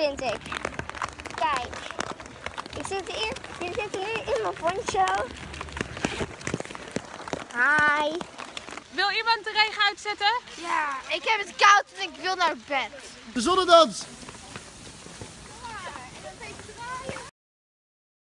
vind ik. Kijk. Ik zit hier, je zit nu in mijn poncho. Hi. Wil iemand de regen uitzetten? Ja, ik heb het koud en ik wil naar bed. De zonnedans!